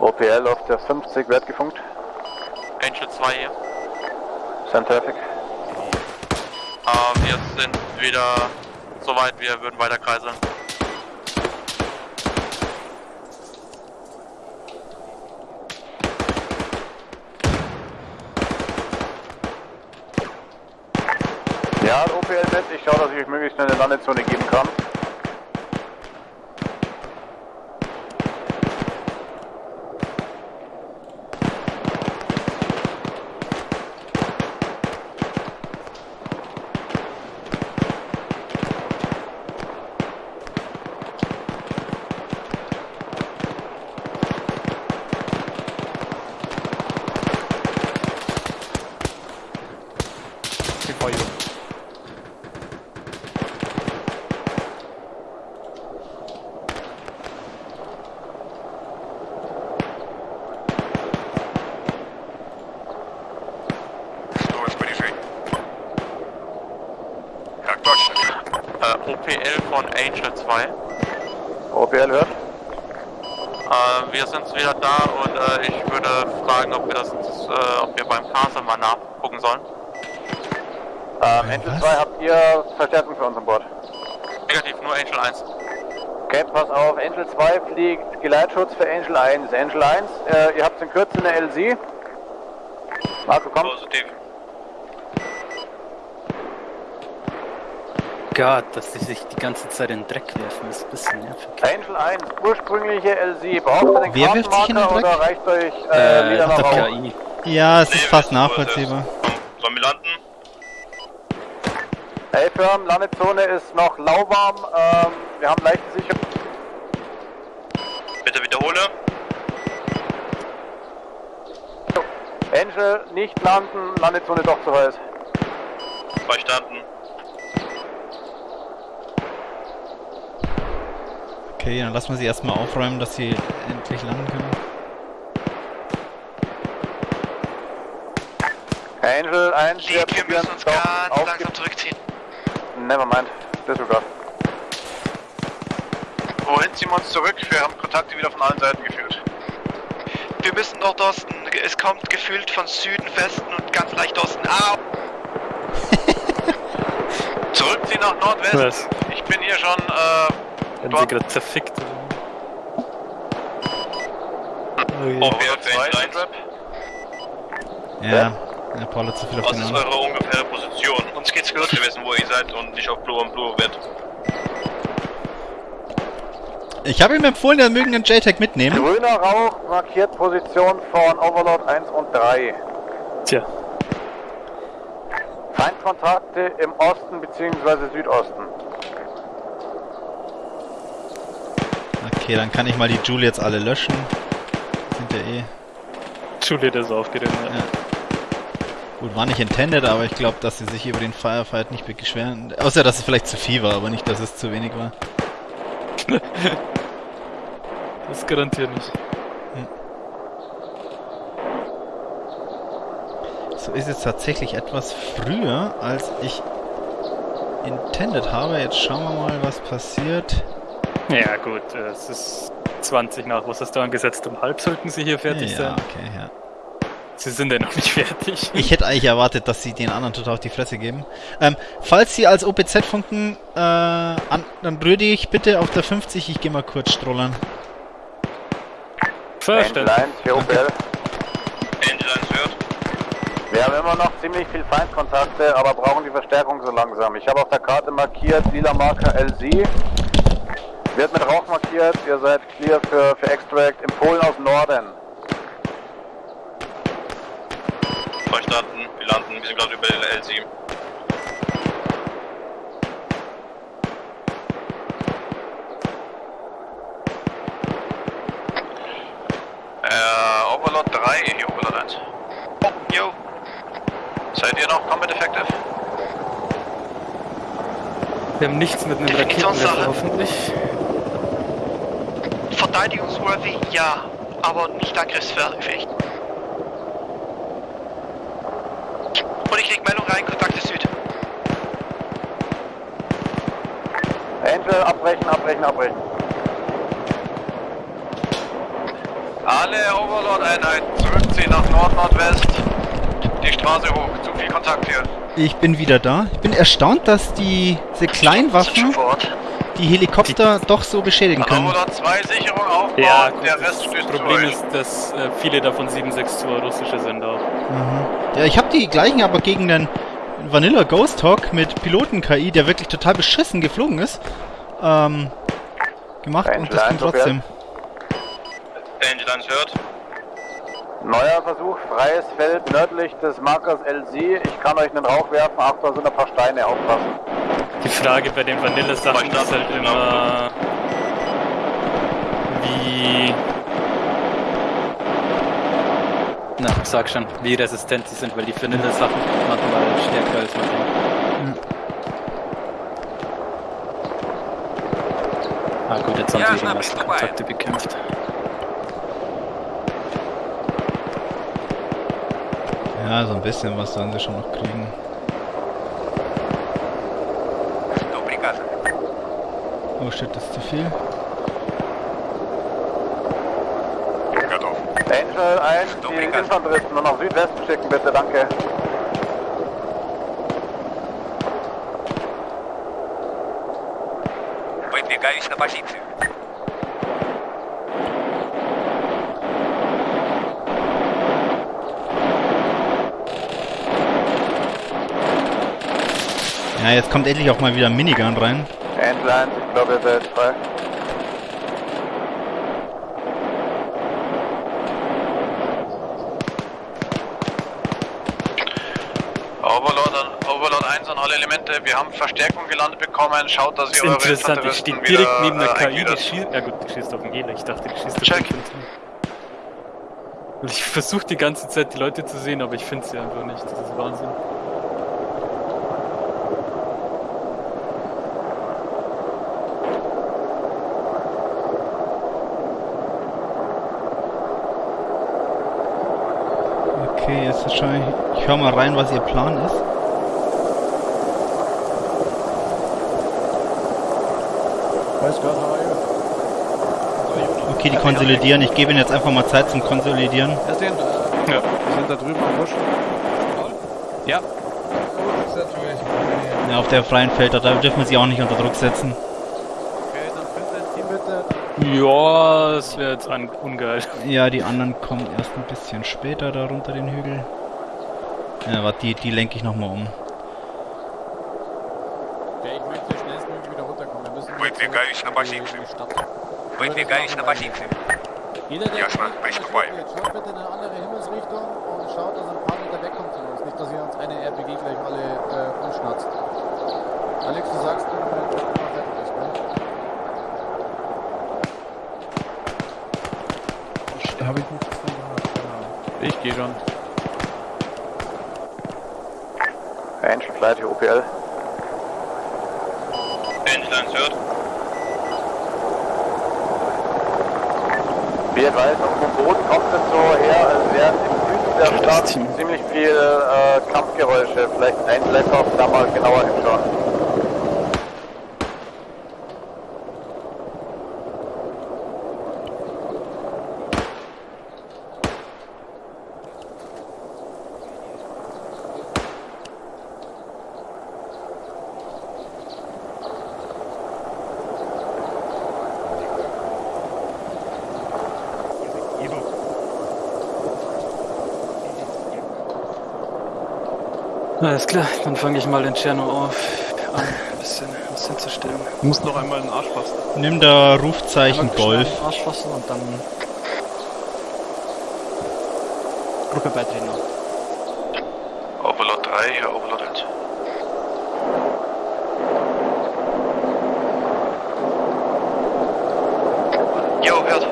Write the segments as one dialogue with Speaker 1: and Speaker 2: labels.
Speaker 1: OPL auf der 50, Wert gefunkt.
Speaker 2: Angel 2 hier.
Speaker 1: Send Traffic.
Speaker 2: Äh, wir sind wieder soweit, wir würden weiter kreiseln.
Speaker 1: Ja, OPL Net, ich schaue, dass ich euch möglichst schnell eine Landezone geben kann.
Speaker 2: OPL von Angel 2.
Speaker 1: OPL hört.
Speaker 2: Äh, wir sind wieder da und äh, ich würde fragen, ob wir das, äh, ob wir beim Castle mal nachgucken sollen.
Speaker 1: Ähm, Angel 2, habt ihr Verstärkung für uns an Bord?
Speaker 2: Negativ, nur Angel 1.
Speaker 1: Okay, pass auf, Angel 2 fliegt Geleitschutz für Angel 1. Angel 1, äh, ihr habt in Kürze eine LC. Marco, komm.
Speaker 3: Positiv.
Speaker 4: Gott, dass sie sich die ganze Zeit in den Dreck werfen, ist ein bisschen nervig.
Speaker 1: Angel 1, ursprüngliche LC. Braucht ihr den
Speaker 5: Wer wirft sich in den Dreck?
Speaker 1: oder reicht euch äh,
Speaker 4: Äh,
Speaker 1: nach?
Speaker 4: KI.
Speaker 5: Ja, es
Speaker 3: Nee,
Speaker 5: ist fast nachvollziehbar.
Speaker 3: sollen wir landen?
Speaker 1: A-Firm, Landezone ist noch lauwarm. Ähm, wir haben leichte Sicherung.
Speaker 3: Bitte wiederhole.
Speaker 1: Angel, nicht landen, Landezone doch zu heiß.
Speaker 3: Verstanden.
Speaker 5: Okay, dann lassen wir sie erstmal aufräumen, dass sie endlich landen können.
Speaker 1: Angel 1,
Speaker 6: Lieb, wir müssen uns ganz langsam zurückziehen.
Speaker 1: Nevermind, disregard.
Speaker 3: Wohin ziehen wir uns zurück? Wir haben Kontakte wieder von allen Seiten geführt.
Speaker 6: Wir müssen Nordosten. Es kommt gefühlt von Süden, Westen und ganz leicht Osten. Au!
Speaker 3: Zurückziehen nach Nordwesten. Ich bin hier schon, äh,
Speaker 4: Werden sie gerade zerfickt. Oh
Speaker 3: auf Wert 2 Trap.
Speaker 5: Ja, der Paul hat zu viel auf
Speaker 3: Was
Speaker 5: den
Speaker 3: ist
Speaker 5: Arm.
Speaker 3: eure ungefähre Position? Uns geht's gut. Wir wissen, wo ihr seid und nicht auf Blue und Blue wird.
Speaker 5: Ich habe ihm empfohlen, er mögen den JTAG mitnehmen.
Speaker 1: Grüner Rauch markiert Position von Overlord 1 und 3.
Speaker 4: Tja,
Speaker 1: Feindkontakte im Osten bzw. Südosten.
Speaker 5: Okay, dann kann ich mal die Julie jetzt alle löschen. Sind ja eh.
Speaker 4: Juliet ist aufgerannt. Ja.
Speaker 5: Ja. Gut, war nicht intended, aber ich glaube, dass sie sich über den Firefight nicht beschweren. Außer, dass es vielleicht zu viel war, aber nicht, dass es zu wenig war.
Speaker 4: Das garantiert nicht.
Speaker 5: So ist es tatsächlich etwas früher, als ich intended habe. Jetzt schauen wir mal, was passiert.
Speaker 4: Ja gut, äh, es ist 20 nach. Was hast du angesetzt? Um halb sollten sie hier fertig
Speaker 5: ja,
Speaker 4: sein.
Speaker 5: okay, ja.
Speaker 4: Sie sind ja noch nicht fertig.
Speaker 5: Ich hätte eigentlich erwartet, dass sie den anderen total auf die Fresse geben. Ähm, falls sie als OPZ funken, äh, an, dann rühre ich bitte auf der 50. Ich gehe mal kurz strollern.
Speaker 4: Verstanden.
Speaker 1: 1 für OPL.
Speaker 3: Angel 1 hört.
Speaker 1: Wir haben immer noch ziemlich viel Feindkontakte, aber brauchen die Verstärkung so langsam. Ich habe auf der Karte markiert, lila Marker LC. Wird mit Rauch markiert, ihr seid clear für, für Extract. In Polen aus Norden.
Speaker 3: Verstanden. Wir landen. Wir sind gerade über der L7. Äh, Overlord 3, hier Overlord 1.
Speaker 6: Oh, yo.
Speaker 3: Seid ihr noch Combat Effective?
Speaker 4: Wir haben nichts mit einem. Raketenwerfer hoffentlich.
Speaker 6: Verteidigungsworthy, ja. Aber nicht angriffsfähig. Und ich krieg Meldung rein, Kontakte Süd.
Speaker 1: Angel, abbrechen, abbrechen, abbrechen.
Speaker 6: Alle Overlord-Einheiten zurückziehen nach Nord-Nordwest. Die Straße hoch. Zu viel Kontakt hier.
Speaker 5: Ich bin wieder da. Ich bin erstaunt, dass die, diese
Speaker 6: Sind
Speaker 5: Kleinwaffen
Speaker 6: schon vor Ort.
Speaker 5: Die Helikopter doch so beschädigen können.
Speaker 6: Overlord 2 Sicherung aufbauen.
Speaker 4: Ja,
Speaker 6: der
Speaker 4: das
Speaker 6: Rest stößt zu
Speaker 4: Problem ist, dass äh, viele davon 762 russische sind auch.
Speaker 5: Mhm. Ja, ich habe die gleichen aber gegen den Vanilla Ghost Hawk mit Piloten-KI, der wirklich total beschissen geflogen ist, ähm, gemacht und das ging trotzdem.
Speaker 3: Angel 1 hört.
Speaker 1: Neuer Versuch, freies Feld nördlich des Markers LC. Ich kann euch einen Rauch werfen. Achtung, da sind ein paar Steine, aufpassen.
Speaker 4: Die Frage bei den Vanille-Sachen ist halt immer, wie... Na, sag schon, wie resistent sie sind, weil die Vanille-Sachen manchmal stärker als man denkt. Ah gut, jetzt haben sie die meisten Kontakte bekämpft.
Speaker 5: Ja, so ein bisschen was sollen sie schon noch kriegen. Oh shit, das ist zu viel.
Speaker 1: Angel 1, die Infanteristen nur nach Südwesten schicken, bitte, danke.
Speaker 6: Выдвигаюсь на позицию.
Speaker 5: Ja, jetzt kommt endlich auch mal wieder ein Minigun rein.
Speaker 1: 1, ich glaube, ihr seid frei.
Speaker 6: Overlord, an, Overlord 1 an alle Elemente. Wir haben Verstärkung gelandet bekommen. Schaut, dass
Speaker 4: Das
Speaker 6: ihr eure
Speaker 4: interessant,
Speaker 6: Infanteristen
Speaker 4: steht direkt
Speaker 6: wieder,
Speaker 4: neben der
Speaker 6: äh,
Speaker 4: KI, die schießt... Ja gut, die schießt auf den Gela, ich dachte, die schießt auf
Speaker 6: Check.
Speaker 4: den. Und Ich versuche die ganze Zeit die Leute zu sehen, aber ich finde sie einfach nicht, das ist Wahnsinn.
Speaker 5: Jetzt wahrscheinlich. Ich höre mal rein, was ihr Plan ist. Okay, die konsolidieren. Ich gebe ihnen jetzt einfach mal Zeit zum Konsolidieren.
Speaker 7: Ja, sehen, äh,
Speaker 4: Ja.
Speaker 7: wir sind da drüben am Busch.
Speaker 4: Ja.
Speaker 5: Ja, auf der freien Feld, da dürfen wir sie auch nicht unter Druck setzen.
Speaker 7: Okay, dann findet ein Team bitte.
Speaker 4: Ja, das wäre jetzt un ungeil.
Speaker 5: Ja, die anderen kommen erst ein bisschen später da runter den Hügel. Ja, warte, die, die lenke ich nochmal um.
Speaker 7: Okay, ich möchte schnellstmöglich wieder runterkommen. Wir müssen
Speaker 6: Выдвигаюсь на
Speaker 7: in die-
Speaker 6: позицию.
Speaker 7: in die Stadt.
Speaker 6: Выдвигаюсь на позицию.
Speaker 7: Jeder, der
Speaker 6: Ja, Schmarrn,
Speaker 7: fliegt,
Speaker 6: ich
Speaker 7: der
Speaker 6: vorbei.
Speaker 7: fliegt jetzt. Schaut bitte in eine andere Himmelsrichtung und schaut, dass er ein paar Meter wegkommt von uns. Nicht, dass ihr uns eine RPG gleich alle äh, umschnatzt. Alex, du sagst, wenn du
Speaker 8: Habe ich nichts von gehört, genau.
Speaker 4: Ich gehe schon.
Speaker 1: Angel Flight hier, OPL.
Speaker 3: 1 hört.
Speaker 1: Wie ihr weiß, auf dem Boden kommt es so her, als wären im Süden der Stadt ziemlich viel äh, Kampfgeräusche. Vielleicht ein Blackoff da mal genauer hinschauen.
Speaker 4: Alles klar, dann fange ich mal den Tscherno auf an, ein bisschen was hinzustellen.
Speaker 8: Du musst noch einmal in den Arsch fassen.
Speaker 5: Nimm da Rufzeichen Golf.
Speaker 4: Arsch fassen und dann Gruppe beitreten.
Speaker 6: Overlord 3, hier Overlord 1. Jo, hört.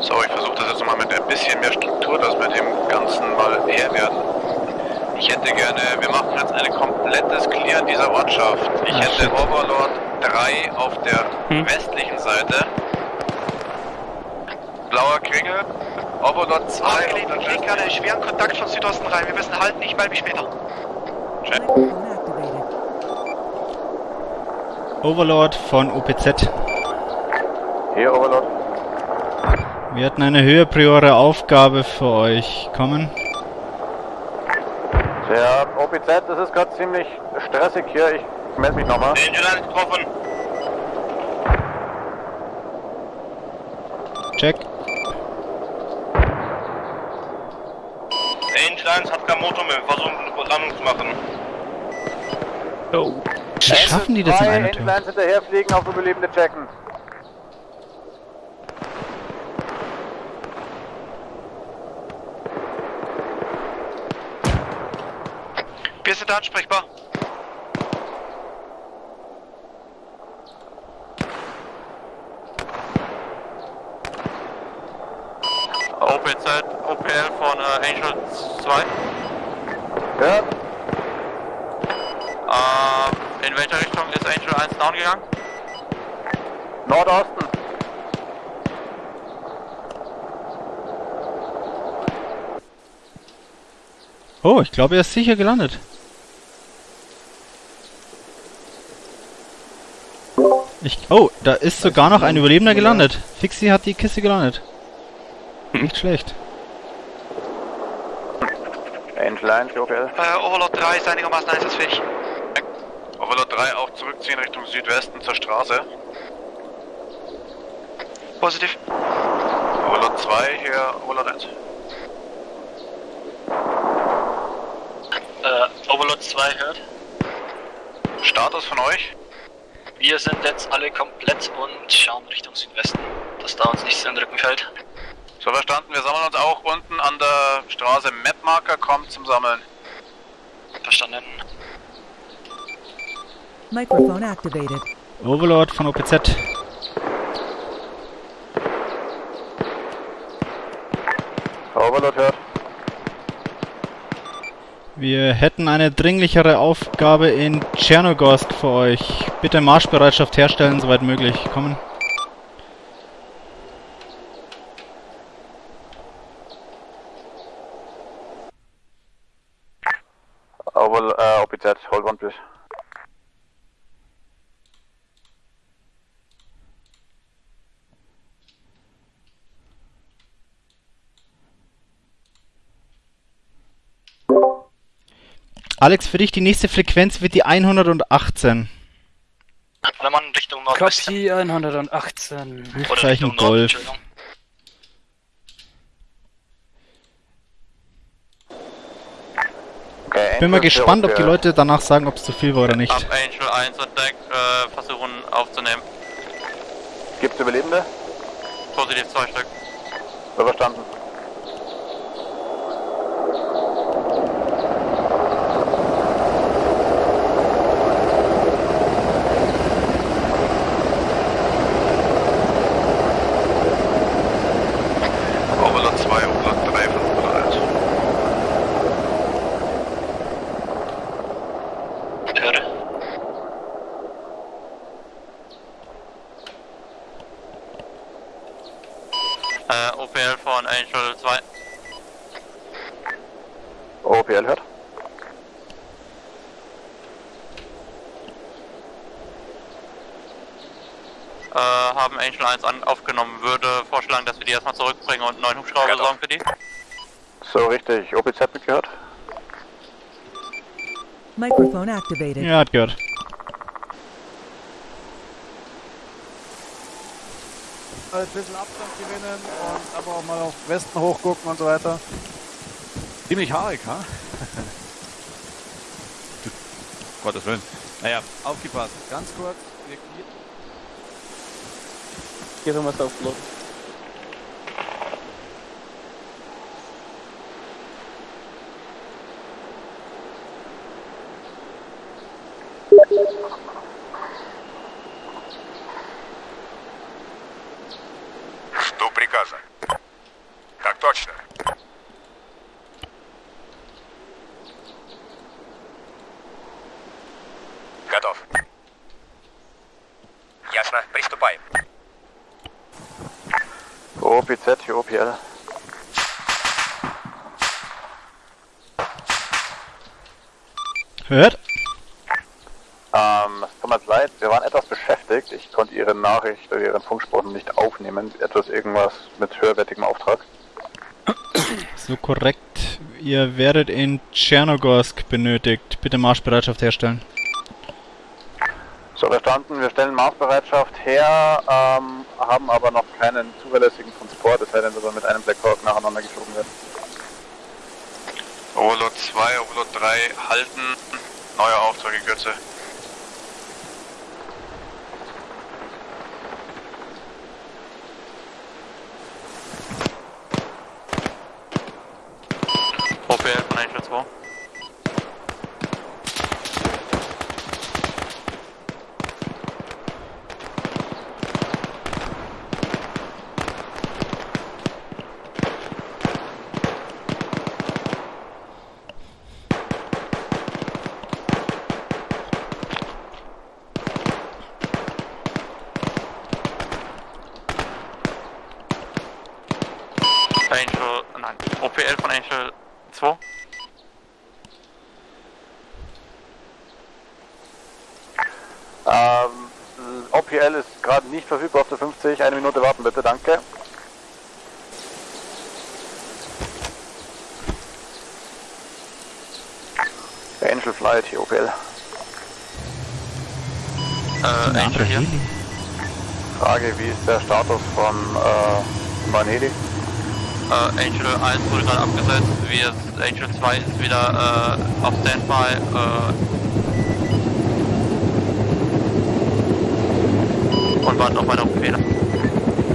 Speaker 6: So, ich versuche das jetzt mal mit ein bisschen mehr Struktur, dass wir dem Ganzen mal Herr werden. Ich hätte gerne, wir machen jetzt ein komplettes Clear dieser Ortschaft. Ich
Speaker 5: Ah,
Speaker 6: hätte
Speaker 5: shit.
Speaker 6: Overlord 3 auf der
Speaker 4: Hm.
Speaker 6: westlichen Seite. Blauer Kringel. Overlord 2 auf der
Speaker 9: kriegen gerade schweren Kontakt von Südosten rein. Wir müssen halten, ich melde mich später.
Speaker 6: Check.
Speaker 5: Overlord von OPZ.
Speaker 1: Hier, Overlord.
Speaker 5: Wir hatten eine höher priore Aufgabe für euch. Kommen.
Speaker 1: Der OPZ, das ist gerade ziemlich stressig hier. Ich melde mich nochmal.
Speaker 3: Angel 1 getroffen.
Speaker 5: Check.
Speaker 3: Angel 1 hat kein Motor mehr. Wir versuchen eine Landung zu machen.
Speaker 4: Oh.
Speaker 5: Wie schaffen die das in Tour?
Speaker 1: 1 hinterherfliegen, auf Überlebende checken.
Speaker 9: Sind ansprechbar.
Speaker 2: OPZ, OPL von äh, Angel 2.
Speaker 1: Hört?
Speaker 2: Ähm, in welcher Richtung ist Angel 1 down gegangen?
Speaker 1: Nordosten.
Speaker 5: Oh, ich glaube, er ist sicher gelandet. Ich, oh, da ist sogar noch ein Überlebender gelandet. Fixi hat die Kiste gelandet. Nicht schlecht.
Speaker 1: 1, OPL.
Speaker 9: Äh, Overlord 3 ist einigermaßen einsatzfähig.
Speaker 6: Overlord 3 auch zurückziehen Richtung Südwesten zur Straße.
Speaker 9: Positiv.
Speaker 6: Overlord 2 hier, Overlord 1.
Speaker 10: Äh, Overlord 2 hört.
Speaker 6: Status von euch?
Speaker 10: Wir sind jetzt alle komplett und schauen Richtung Südwesten, dass da uns nichts in den Rücken fällt.
Speaker 6: So verstanden, wir sammeln uns auch unten an der Straße. Mapmarker kommt zum Sammeln.
Speaker 10: Verstanden.
Speaker 11: Microphone activated.
Speaker 5: Overlord von OPZ.
Speaker 1: Overlord hört.
Speaker 5: Wir hätten eine dringlichere Aufgabe in Tschernogorsk für euch. Bitte Marschbereitschaft herstellen, soweit möglich. Kommen.
Speaker 1: Over, äh, OPZ, hold one please.
Speaker 5: Alex, für dich die nächste Frequenz wird die 118.
Speaker 10: Alle Mann Richtung Nordwesten.
Speaker 4: Copy 118.
Speaker 10: Oder
Speaker 5: Rufzeichen Golf.
Speaker 1: Okay,
Speaker 5: Bin mal gespannt, ob die. Leute danach sagen, ob es zu viel war oder nicht.
Speaker 2: Ab Angel 1 und Deck äh, versuchen aufzunehmen.
Speaker 1: Gibt's Überlebende?
Speaker 2: Positiv zwei Stück.
Speaker 1: So verstanden.
Speaker 6: Overlord 2, Overlord 3 von Overlord 1.
Speaker 10: Höre.
Speaker 2: Äh, OPL von Angel 2.
Speaker 1: OPL hört.
Speaker 2: Äh, haben Angel 1 an, aufgenommen. Würde vorschlagen, dass wir die erstmal zurückbringen und einen neuen Hubschrauber besorgen für die.
Speaker 1: So richtig. OPZ mitgehört?
Speaker 11: Microphone activated.
Speaker 5: Ja, hat gehört.
Speaker 7: Ein bisschen Abstand gewinnen und aber auch mal auf Westen hochgucken und so weiter.
Speaker 8: Ziemlich haarig, ha? Du- Gottes Willen. Naja, aufgepasst.
Speaker 7: Ganz kurz, wir clear-
Speaker 4: Hier haben wir es aufgeladen.
Speaker 1: OPZ, hier OPL.
Speaker 5: Hört?
Speaker 1: Ähm, es tut mir leid, wir waren etwas beschäftigt. Ich konnte Ihre Nachricht oder Ihren Funkspruch nicht aufnehmen. Etwas irgendwas mit höherwertigem Auftrag.
Speaker 5: So korrekt. Ihr werdet in Tschernogorsk benötigt. Bitte Marschbereitschaft herstellen.
Speaker 1: So, verstanden. Wir stellen Maßbereitschaft her, ähm, haben aber noch keinen zuverlässigen Transport, es sei denn, dass wir mit einem Black Hawk nacheinander geflogen werden.
Speaker 6: Overlord 2, Overlord 3 halten. Neuer Auftrag in Kürze.
Speaker 2: OPL von Angel 2. Angel, nein, OPL von Angel 2.
Speaker 1: Ähm, OPL ist gerade nicht verfügbar auf der 50. Eine Minute warten bitte, danke. Angel Flight hier, OPL.
Speaker 2: Äh, Angel hier.
Speaker 1: Frage, wie ist der Status von äh, Vanedi?
Speaker 2: Äh, Angel 1 wurde gerade abgesetzt, wir, Angel 2 ist wieder äh, auf Standby. Äh, und warten auf weitere Befehle.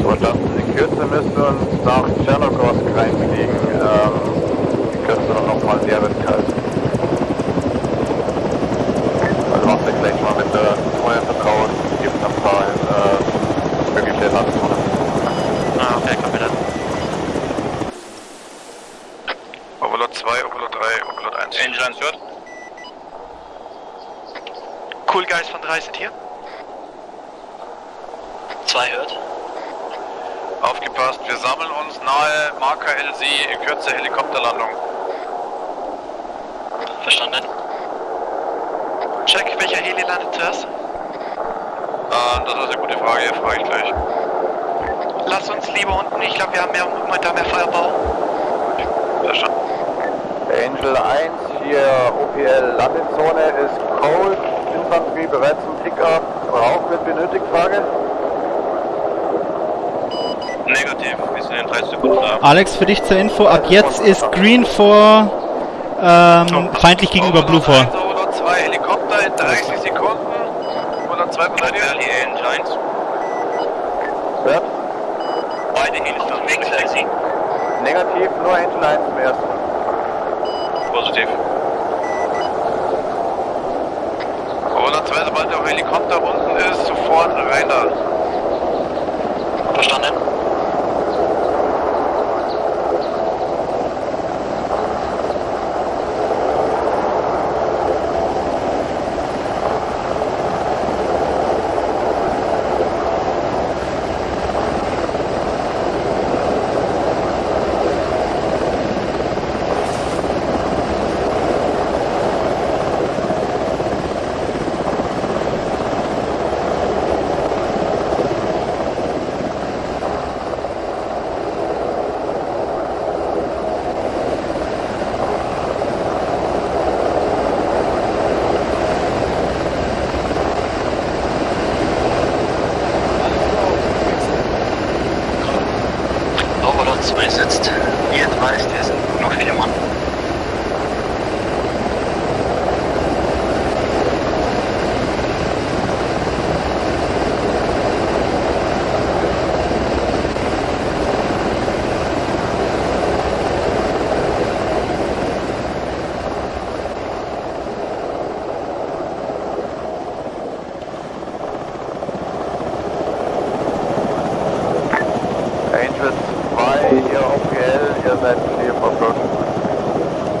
Speaker 1: So, verstanden. In Kürze müssen wir uns nach Tschernogorsk reinfliegen. Ähm, in Kürze dann nochmal sehr kalt. Also macht ihr gleich mal mit der Feuer vertraut, gibt ein paar äh, mögliche Landzonen.
Speaker 2: Ah, okay, Kapitän.
Speaker 6: Overlord 2, Overlord 3, Overlord 1. Angel 1 hört.
Speaker 9: Cool Guys von 3 sind hier.
Speaker 10: 2 hört.
Speaker 6: Aufgepasst, wir sammeln uns nahe Marker LC in Kürze Helikopterlandung.
Speaker 10: Verstanden.
Speaker 9: Check, welcher Heli landet zuerst?
Speaker 6: Äh, das ist eine gute Frage, frage ich gleich.
Speaker 9: Lass uns lieber unten, ich glaube wir haben mehr, momentan mehr Feuerbau.
Speaker 6: Verstanden.
Speaker 1: Angel 1, hier OPL Landezone ist Cold, Infanterie bereit zum Pickup, Rauch wird benötigt, Frage.
Speaker 3: Negativ, wir sind in 30 Sekunden da.
Speaker 5: Alex, für dich zur Info, ab jetzt ist Green vor ähm, feindlich gegenüber Blue vor.
Speaker 6: Overlord 2, Helikopter in 30 Sekunden. Overlord 2 bereit.
Speaker 3: Valley Angel 1.
Speaker 1: Hört?
Speaker 3: Beide sind wechseln.
Speaker 1: Negativ, nur Angel 1 zum ersten.
Speaker 3: Positiv.
Speaker 6: Overlord 2, sobald der Helikopter unten ist, sofort rein da.
Speaker 10: Verstanden. Overlord 2 sitzt. Ihr advised,